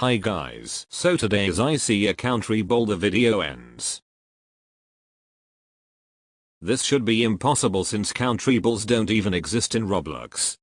Hi guys. So today's IC I see country ball the video ends. This should be impossible since country balls don't even exist in Roblox.